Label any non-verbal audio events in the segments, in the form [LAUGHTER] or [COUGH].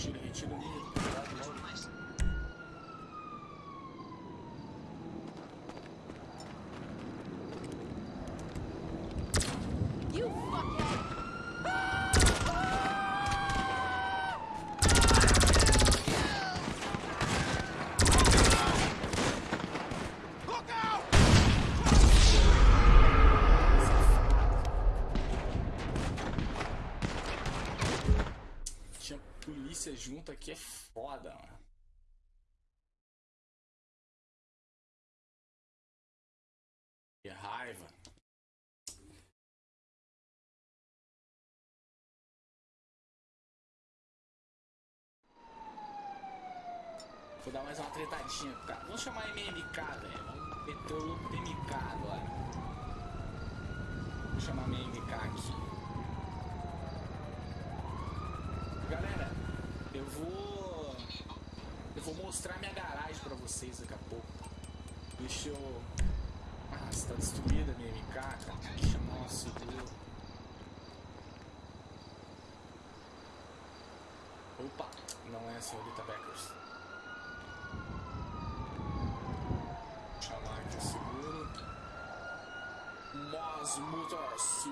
1の1の2 porradão. Que raiva. Vou dar mais uma tretadinha, cara. Vamos chamar MMK, velho. Vamos meter o louco MK agora. Vou chamar MMK aqui. Galera, eu vou Vou mostrar minha garagem pra vocês daqui a pouco. Deixa eu... Ah, está destruída a minha MK, cara. Deixa eu chamar o seguro. Opa, não é assim, a senhorita Beckers. Chamar aqui o seguro. Mos Motors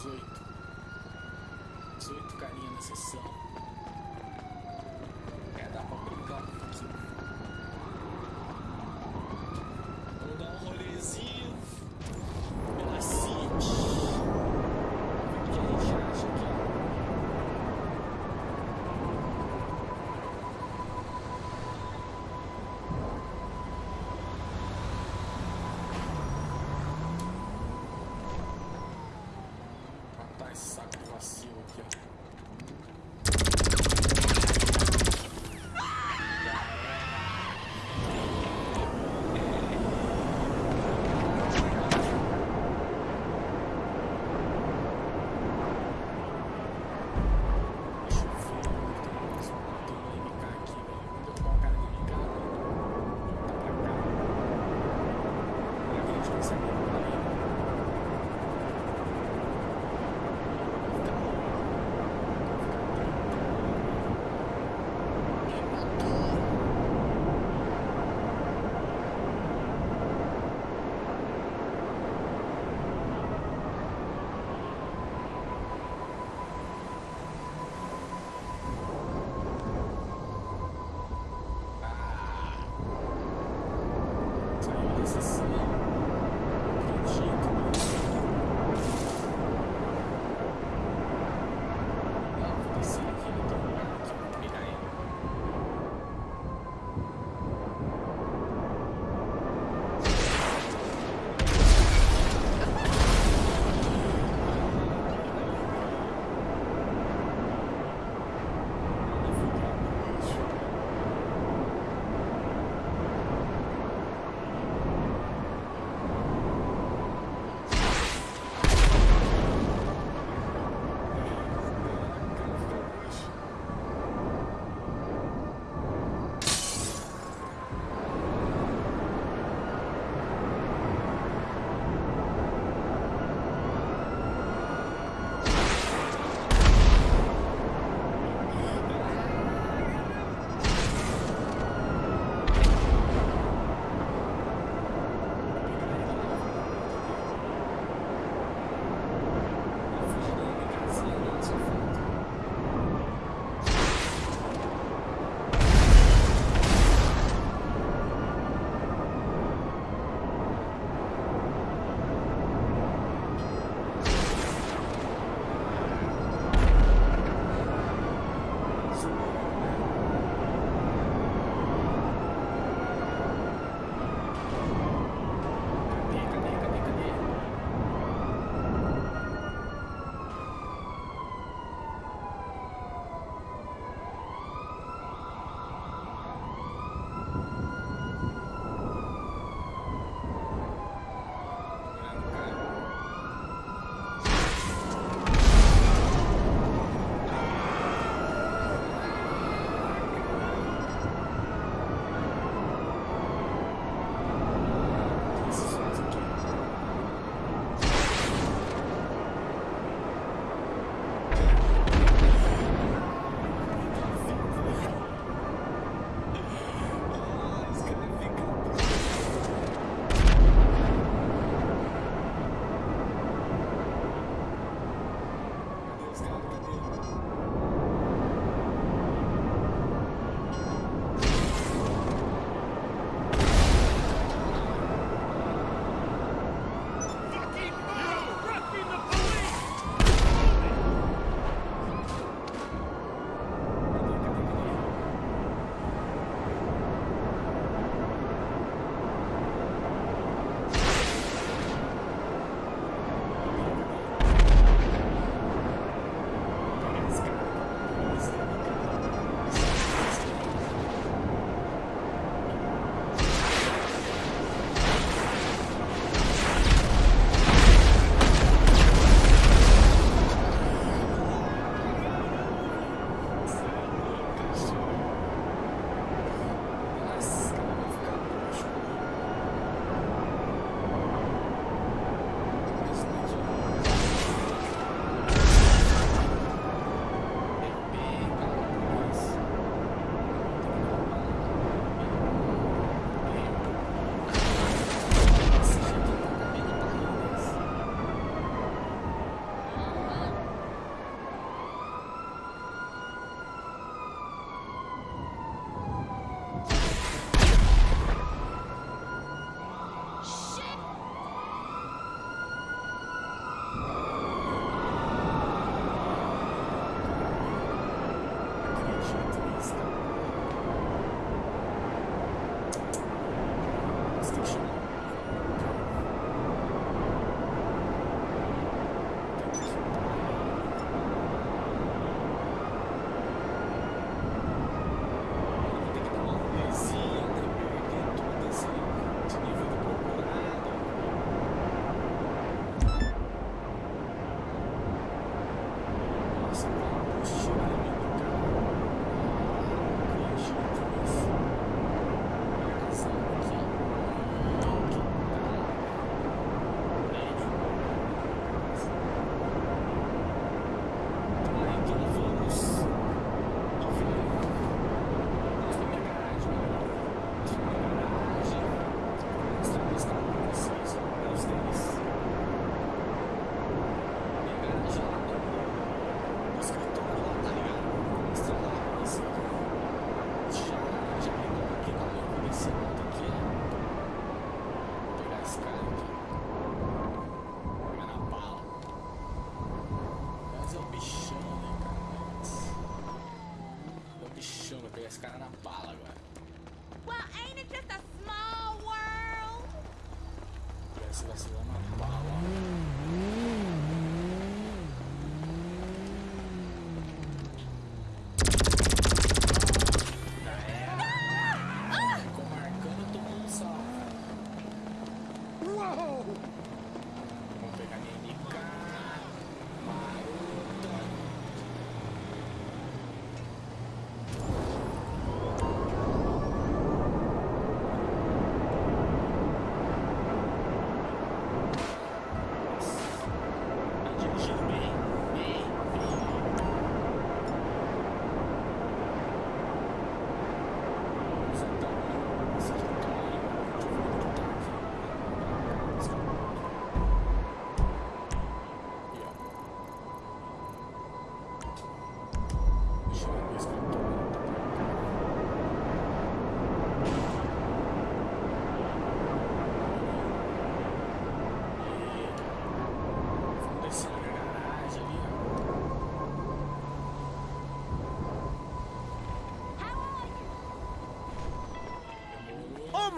18. 18 carinha na sessão. amazing.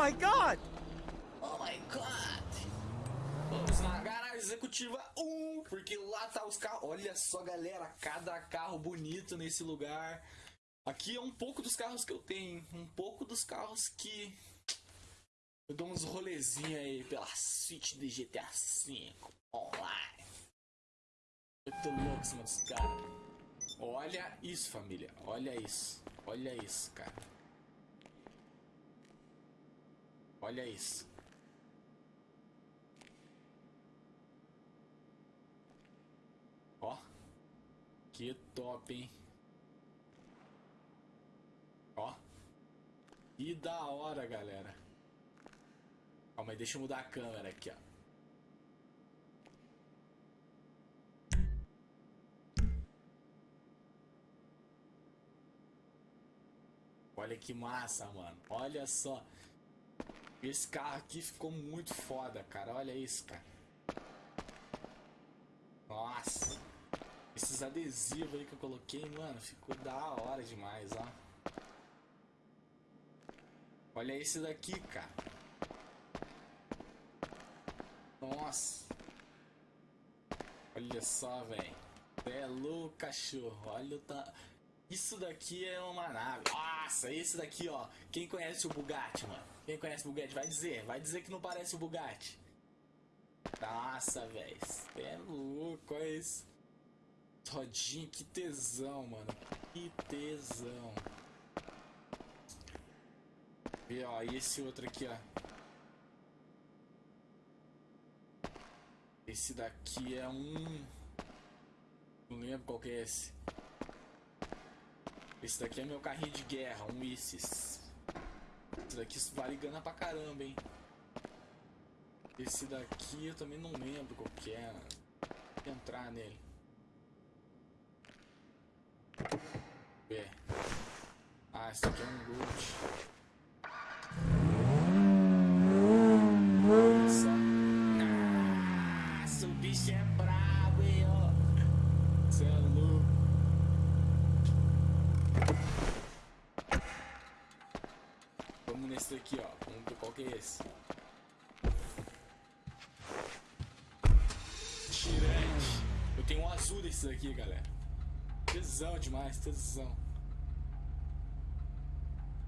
My god! Oh my god! Vamos na garagem executiva 1, porque lá tá os carros. Olha só, galera, cada carro bonito nesse lugar. Aqui é um pouco dos carros que eu tenho, um pouco dos carros que eu dou uns rolezinhos aí pela suíte de GTA V online. Eu tô louco dos caras. Olha isso, família. Olha isso. Olha isso, cara. Olha isso. Ó. Que top, hein? Ó. Que da hora, galera. Calma aí, deixa eu mudar a câmera aqui, ó. Olha que massa, mano. Olha só. Esse carro aqui ficou muito foda, cara. Olha isso, cara. Nossa. Esses adesivos aí que eu coloquei, mano, ficou da hora demais, ó. Olha esse daqui, cara. Nossa. Olha só, velho. É louco, cachorro. Olha o ta... Isso daqui é uma nave. Nossa, esse daqui, ó. Quem conhece o Bugatti, mano? Quem conhece Bugatti vai dizer. Vai dizer que não parece o Bugatti. Nossa, velho. É louco, olha isso. Rodinha, que tesão, mano. Que tesão. E ó, e esse outro aqui, ó. Esse daqui é um. Não lembro qual que é esse. Esse daqui é meu carrinho de guerra, um Isis. Esse daqui vale grana pra caramba, hein. Esse daqui eu também não lembro qual que é. Vou entrar nele. Ver. Ah, esse daqui é um loot. Nossa, o bicho é brabo, hein, ó. Você é louco. Vamos nesse daqui, ó. Vamos ver qual que é esse. Tirante. Eu tenho um azul desse daqui, galera. Tesão demais, tesão.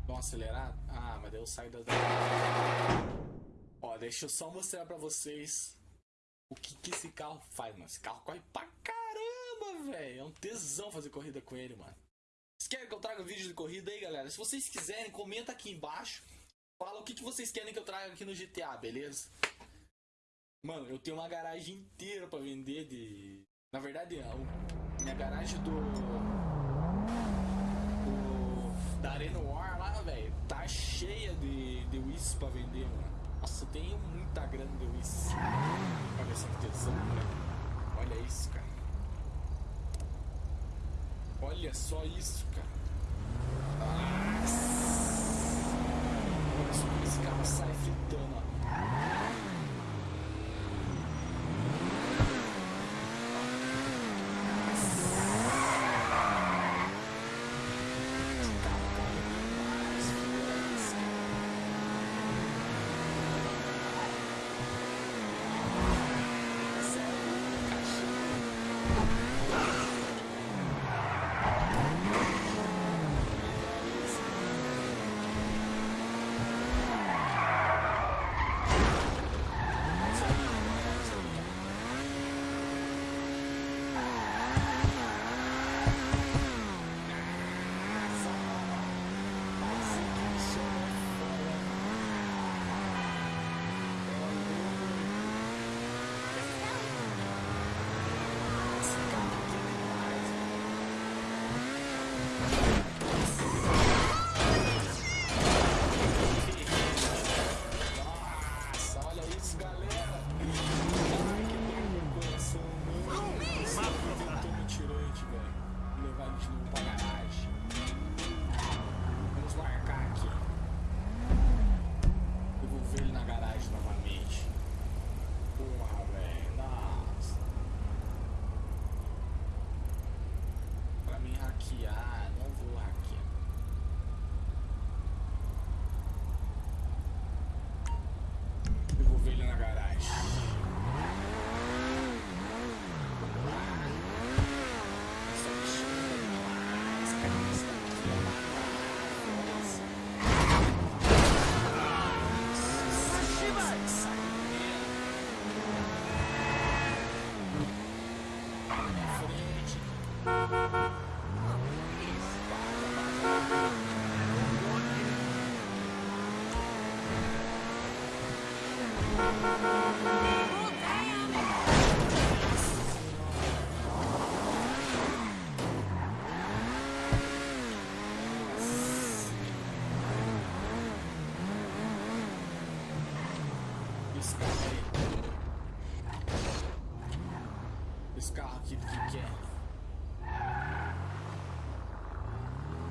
Vão acelerar? Ah, mas eu saio da. Ó, deixa eu só mostrar pra vocês o que, que esse carro faz, mano. Esse carro corre pra caramba, velho. É um tesão fazer corrida com ele, mano. Vocês querem que eu traga vídeo de corrida aí, galera? Se vocês quiserem, comenta aqui embaixo. Fala o que, que vocês querem que eu traga aqui no GTA, beleza? Mano, eu tenho uma garagem inteira pra vender de. Na verdade, a minha garagem do. do da Arena War lá, velho, tá cheia de, de Wiz pra vender, mano. Nossa, eu tenho muita grana de Wiz. Olha essa tesão, velho. Olha isso, cara. Olha só isso, cara. Nossa. Olha só como esse carro carro aqui do que que?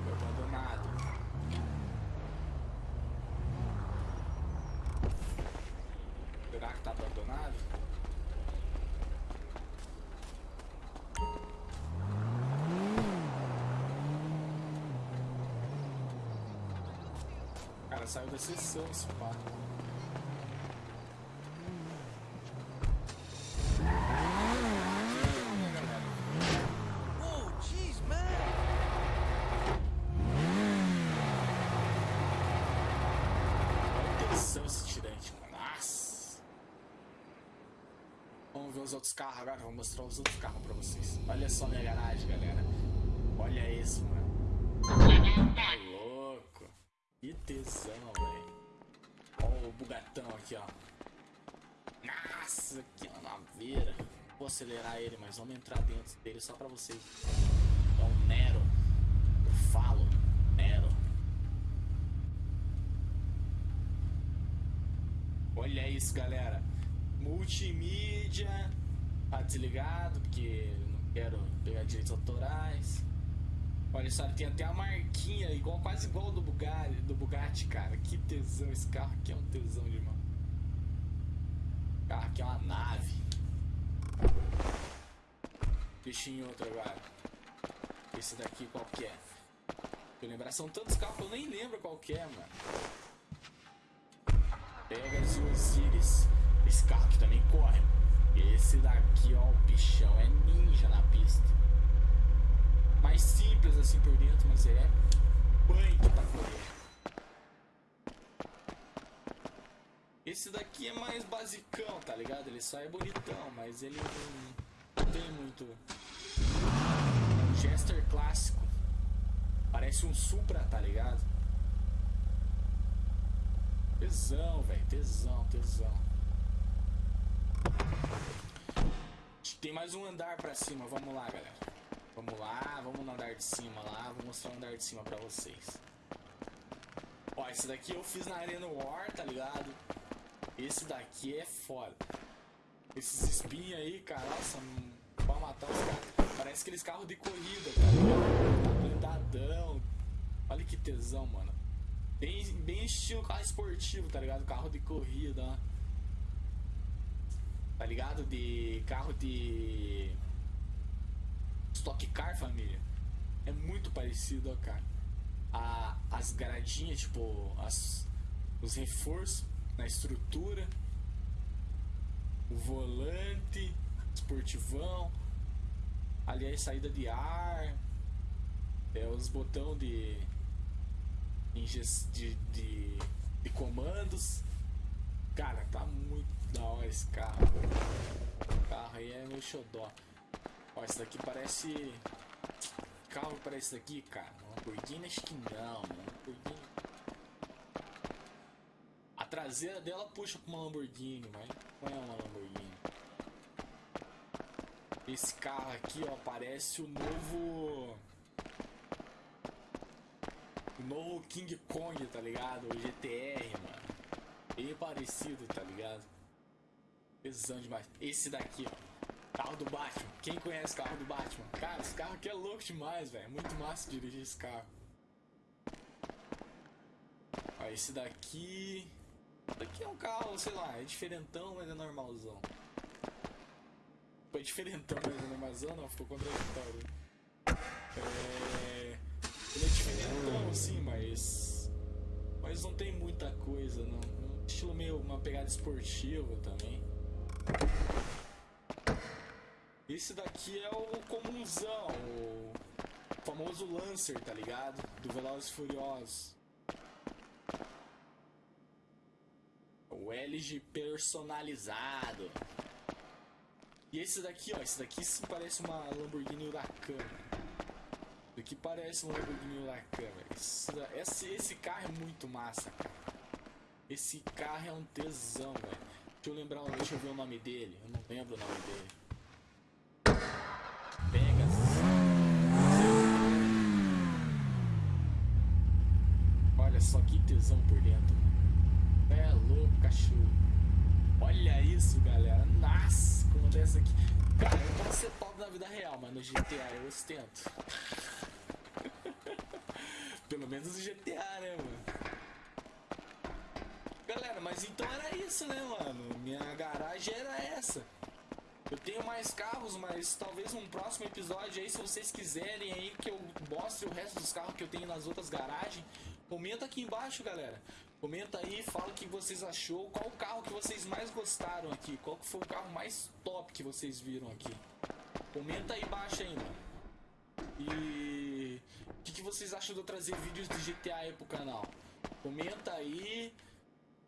Foi abandonado. Será que tá abandonado? Cara, saiu da sessão esse pá. Whoa, jeez, man. Olha a tensão esse tirante, mano. Nossa! Vamos ver os outros carros agora. Vou mostrar os outros carros pra vocês. Olha só minha garagem, galera. Olha esse, mano. Tá louco. Que tesão, velho. Olha o bugatão aqui, ó. Nossa, que naveira. Vou acelerar ele, mas vamos entrar dentro dele só pra vocês. É um Nero. Eu falo, Nero. Olha isso, galera. Multimídia. Tá desligado, porque não quero pegar direitos autorais. Olha só, tem até a marquinha, igual, quase igual do Bugatti, do Bugatti, cara. Que tesão, esse carro aqui é um tesão de mão. Carro aqui é uma nave. Deixa em outro agora. Esse daqui qual que é? Eu lembrar, são tantos carros que eu nem lembro qual que é, mano. Pegas e Osiris. Esse carro aqui também corre. Esse daqui, ó, o bichão é ninja na pista. Mais simples assim por dentro, mas ele é punk pra correr. Esse daqui é mais basicão, tá ligado? Ele só é bonitão, mas ele não tem muito. É um Jester clássico. Parece um Supra, tá ligado? Tesão, velho. Tesão, tesão. Tem mais um andar pra cima. Vamos lá, galera. Vamos lá, vamos no andar de cima lá. Vou mostrar o andar de cima pra vocês. Ó, esse daqui eu fiz na Arena War, tá ligado? Esse daqui é foda. Esses espinhos aí, cara, nossa, hum, pra matar os caras. Parece aqueles carros de corrida, tá ligado? Tá blindadão. Olha que tesão, mano. Bem, bem estilo carro esportivo, tá ligado? Carro de corrida, ó. Tá ligado? De carro de. Stock Car, família. É muito parecido, ó, cara. A, as gradinhas, tipo, as, os reforços na estrutura. O volante, esportivão. Ali é saída de ar. É os botão de, de, de, de comandos. Cara, tá muito da hora esse carro. O carro aí é meu xodó. Ó, esse daqui parece. Carro parece daqui, cara? Uma Lamborghini acho que não, mano. Lamborghini. A traseira dela puxa pra uma Lamborghini, mas não é uma Lamborghini. Esse carro aqui, ó, parece o novo. O novo King Kong, tá ligado? O GTR, mano. Bem parecido, tá ligado? Pesão demais. Esse daqui, ó. Carro do Batman. Quem conhece o carro do Batman? Cara, esse carro aqui é louco demais, velho. Muito massa dirigir esse carro. Ó, esse daqui. Esse daqui é um carro, sei lá, é diferentão, mas é normalzão. Foi diferentão, mas é normalzão, não, ficou contraditório. É. Ele é diferentão, assim, mas. Mas não tem muita coisa, não. Um estilo meio. uma pegada esportiva também. Esse daqui é o comunzão, o famoso Lancer, tá ligado? Do Velozes Furiosos. O LG personalizado. E esse daqui, ó, esse daqui sim parece uma Lamborghini Huracan. Isso aqui parece um Lamborghini Huracan, velho. Esse, esse carro é muito massa, cara. Esse carro é um tesão, velho. Deixa eu lembrar, deixa eu ver o nome dele. Eu não lembro o nome dele. Pegasus. Olha só que tesão por dentro. É louco, cachorro. Olha isso, galera. Nossa, como dessa aqui. Cara, eu posso ser pobre na vida real, mas no GTA eu ostento. [LAUGHS] Pelo menos no GTA, né, mano? Galera, mas então era isso, né, mano? Garagem era essa. Eu tenho mais carros, mas talvez num próximo episódio aí, se vocês quiserem aí que eu mostre o resto dos carros que eu tenho nas outras garagens, comenta aqui embaixo, galera. Comenta aí, fala o que vocês achou, qual o carro que vocês mais gostaram aqui, qual que foi o carro mais top que vocês viram aqui. Comenta aí embaixo mano. E o que, que vocês acham de eu trazer vídeos de GTA aí pro canal? Comenta aí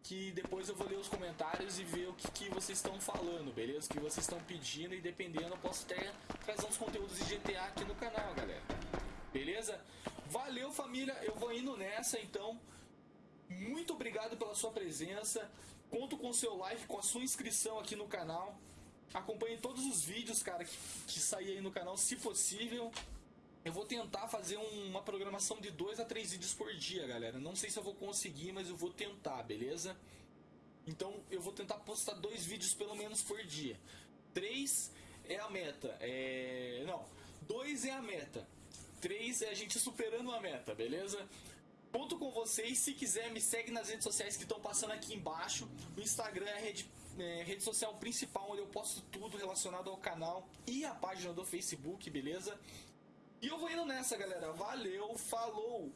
que depois eu vou ler os comentários e ver o que, que vocês estão falando, beleza? O que vocês estão pedindo e dependendo eu posso até trazer uns conteúdos de GTA aqui no canal, galera. Beleza? Valeu família, eu vou indo nessa então. Muito obrigado pela sua presença. Conto com o seu like, com a sua inscrição aqui no canal. Acompanhe todos os vídeos, cara, que, que aí no canal, se possível. Eu vou tentar fazer um- uma programação de 2 a 3 vídeos por dia, galera. Não sei se eu vou conseguir, mas eu vou tentar, beleza? Então eu vou tentar postar dois vídeos pelo menos por dia. Três é a meta. É... Não, dois é a meta. Três é a gente superando a meta, beleza? Conto com vocês. Se quiser, me segue nas redes sociais que estão passando aqui embaixo. O Instagram é a rede, é, rede social principal onde eu posto tudo relacionado ao canal e a página do Facebook, beleza? E eu vou indo nessa, galera. Valeu, falou!